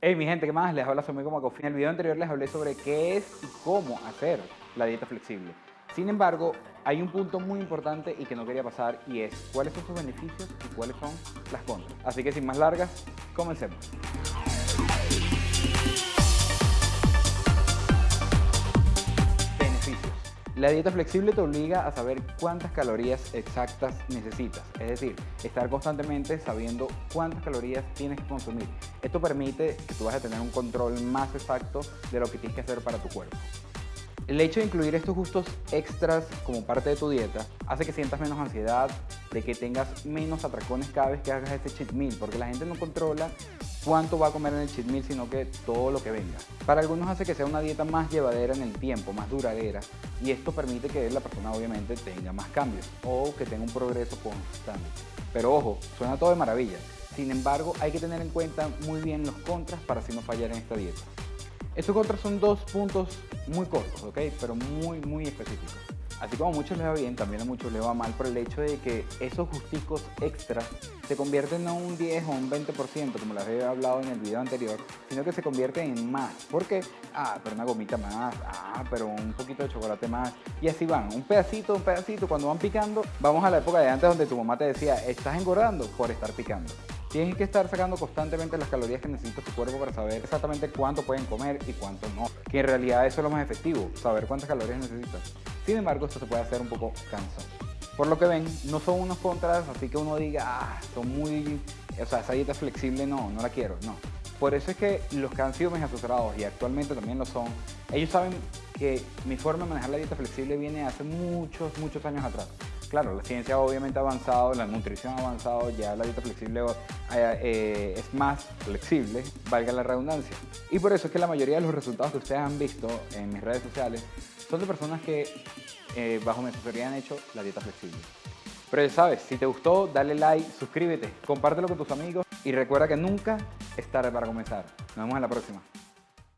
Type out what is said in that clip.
Hey mi gente, ¿qué más? Les habla su amigo Macofi. En el video anterior les hablé sobre qué es y cómo hacer la dieta flexible. Sin embargo, hay un punto muy importante y que no quería pasar y es cuáles son sus beneficios y cuáles son las contras. Así que sin más largas, comencemos. La dieta flexible te obliga a saber cuántas calorías exactas necesitas, es decir, estar constantemente sabiendo cuántas calorías tienes que consumir. Esto permite que tú vas a tener un control más exacto de lo que tienes que hacer para tu cuerpo. El hecho de incluir estos gustos extras como parte de tu dieta hace que sientas menos ansiedad, de que tengas menos atracones cada vez que hagas este cheat meal, porque la gente no controla cuánto va a comer en el cheat meal, sino que todo lo que venga. Para algunos hace que sea una dieta más llevadera en el tiempo, más duradera, y esto permite que la persona obviamente tenga más cambios o que tenga un progreso constante. Pero ojo, suena todo de maravilla. Sin embargo, hay que tener en cuenta muy bien los contras para así no fallar en esta dieta. Estos contras son dos puntos muy cortos, ¿ok? Pero muy, muy específicos. Así como a muchos les va bien, también a muchos les va mal por el hecho de que esos justicos extras se convierten no un 10 o un 20%, como les había hablado en el video anterior, sino que se convierten en más. ¿Por qué? Ah, pero una gomita más, ah, pero un poquito de chocolate más. Y así van, un pedacito, un pedacito. Cuando van picando, vamos a la época de antes donde tu mamá te decía, estás engordando por estar picando. Tienes que estar sacando constantemente las calorías que necesita tu cuerpo para saber exactamente cuánto pueden comer y cuánto no. Que en realidad eso es lo más efectivo, saber cuántas calorías necesitas. Sin embargo, esto se puede hacer un poco cansado. Por lo que ven, no son unos contras, así que uno diga, ah, son muy... O sea, esa dieta flexible no, no la quiero, no. Por eso es que los que han sido mis asesorados y actualmente también lo son, ellos saben que mi forma de manejar la dieta flexible viene hace muchos, muchos años atrás. Claro, la ciencia obviamente ha avanzado, la nutrición ha avanzado, ya la dieta flexible eh, es más flexible, valga la redundancia. Y por eso es que la mayoría de los resultados que ustedes han visto en mis redes sociales son de personas que eh, bajo mi asesoría han hecho la dieta flexible. Pero ya sabes, si te gustó, dale like, suscríbete, compártelo con tus amigos y recuerda que nunca es tarde para comenzar. Nos vemos en la próxima.